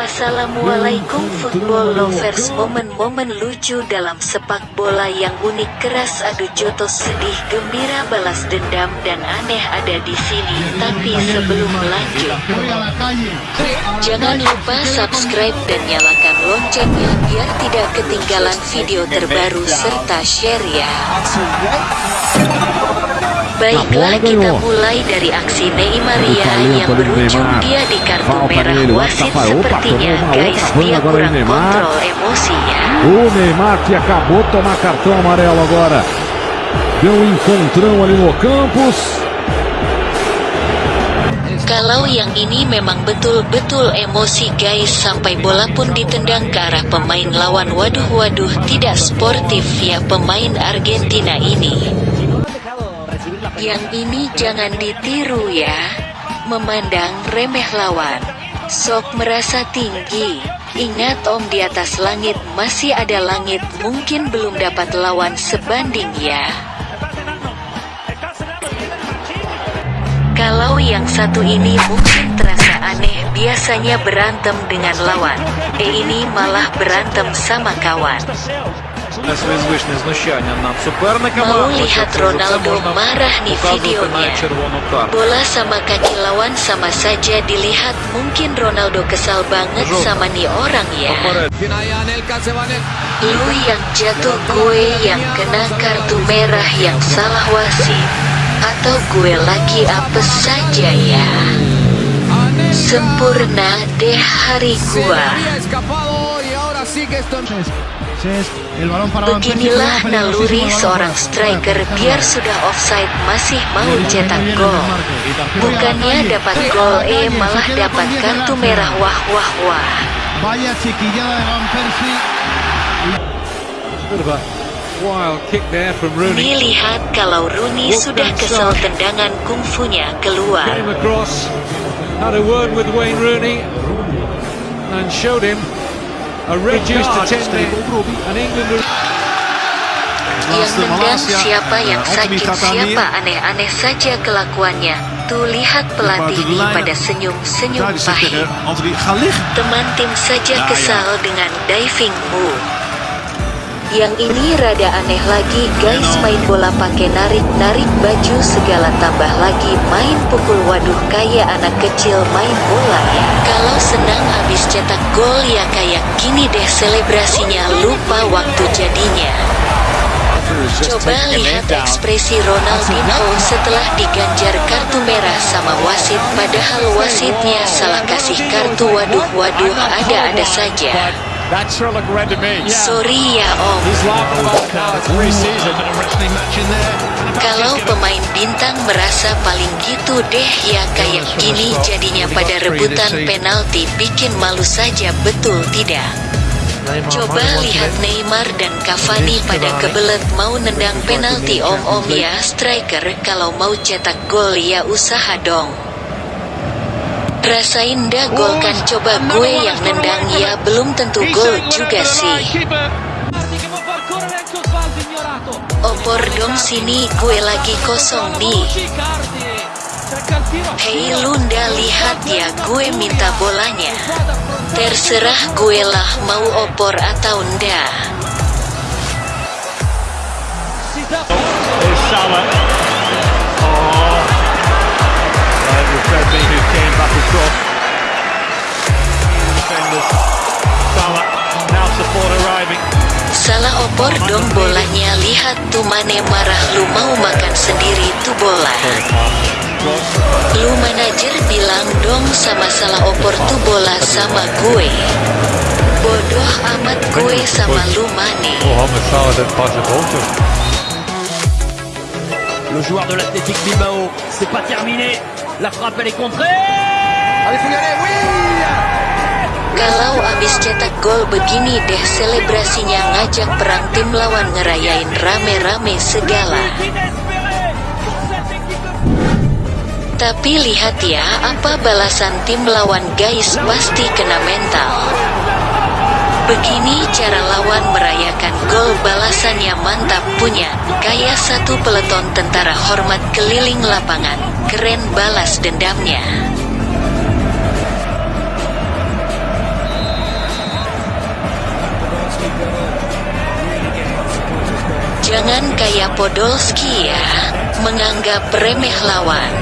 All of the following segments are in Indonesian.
Assalamualaikum football lovers. Momen-momen lucu dalam sepak bola yang unik keras adu jotos sedih gembira balas dendam dan aneh ada di sini. Tapi sebelum lanjut Jangan lupa subscribe dan nyalakan loncengnya biar tidak ketinggalan video terbaru serta share ya Baiklah kita mulai dari aksi Neymaria yang berujung dia di kartu merah wasit sepertinya guys dia kurang kontrol emosinya. O Neymar que acabou de tomar cartão amarelo agora. Deu um encontrão ali no. Kalau yang ini memang betul-betul emosi guys sampai bola pun ditendang ke arah pemain lawan waduh waduh tidak sportif ya pemain Argentina ini. Yang ini jangan ditiru ya. Memandang remeh lawan. Sok merasa tinggi. Ingat om di atas langit masih ada langit mungkin belum dapat lawan sebanding ya. Kalau yang satu ini mungkin terasa aneh biasanya berantem dengan lawan. Eh ini malah berantem sama kawan. Нанесли звичне знущання над суперниками. Mau Хоча lihat це за це Ronaldo можна marah nih показувати videonya. навіть червону карту. Bola sama kaki lawan sama saja dilihat mungkin Ronaldo kesal banget Жовта. sama nih orang ya. Поперед. Lu yang jatuh gue yang kena kartu merah yang salah wasit Atau gue lagi apes saja ya Sempurna deh hari gua Beginilah naluri seorang striker. Biar sudah offside masih mau cetak gol. Bukannya dapat gol eh malah dapat kartu merah wah wah wah. Vaya chiquillada de Van Persie. Bit of a wild kick there from Rooney. Nih lihat kalau Rooney sudah kesel tendangan kungfunya keluar. Came across, had a word with Wayne Rooney, and showed him a reduced attending. And England are Yang nendang siapa yang sakit siapa aneh-aneh saja kelakuannya. Tuh lihat pelatih ini pada senyum-senyum pahit. Teman tim saja kesal dengan diving move Yang ini rada aneh lagi guys main bola pakai narik-narik baju segala tambah lagi main pukul waduh kayak anak kecil main bola ya Kalau senang habis cetak gol ya kayak gini deh selebrasinya lupa waktu jadinya Coba lihat ekspresi Ronaldinho setelah diganjar kartu merah sama wasit padahal wasitnya salah kasih kartu waduh-waduh ada-ada saja. That sure looked red to me. Sorry ya om, He's laughing about it now. It's pre-season. kalau pemain bintang merasa paling gitu deh ya kayak gini jadinya pada rebutan penalti bikin malu saja betul tidak? Coba lihat Neymar dan Cavani pada kebelet mau nendang penalti om-om ya striker kalau mau cetak gol ya usaha dong. Rasain dah gol kan coba gue yang nendang ya belum tentu gol juga sih. Opor dong sini gue lagi kosong nih. Hei Lunda lihat ya gue minta bolanya. Terserah gue lah mau opor atau ndak. Opor dong bolanya lihat tuh Mane marah lu mau makan sendiri tuh bola. Lu manajer bilang dong sama salah opor tuh bola sama gue. Bodoh amat gue sama lu Mane. Him. Le joueur de l'Athletic Bilbao, c'est pas terminé. La frappe elle est contrée. Kalau abis cetak gol begini deh selebrasinya ngajak perang tim lawan ngerayain rame-rame segala. Tapi lihat ya apa balasan tim lawan guys pasti kena mental. Begini cara lawan merayakan gol balasannya mantap punya, kayak satu peleton tentara hormat keliling lapangan, keren balas dendamnya. Jangan kayak Podolski ya, menganggap remeh lawan.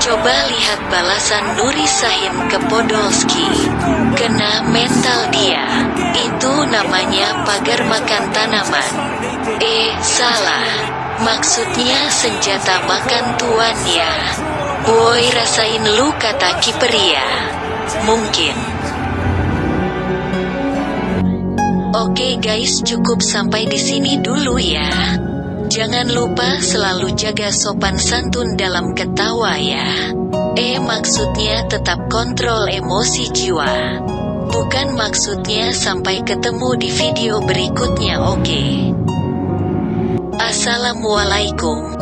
Coba lihat balasan Nuri Sahin ke Podolski. Kena mental dia. Itu namanya pagar makan tanaman. Eh, salah. Maksudnya senjata makan tuan ya. Boy rasain lu kata kiperia. Mungkin. Oke guys cukup sampai di sini dulu ya. Jangan lupa selalu jaga sopan santun dalam ketawa ya. Eh maksudnya tetap kontrol emosi jiwa. Bukan maksudnya sampai ketemu di video berikutnya oke. Okay? Assalamualaikum.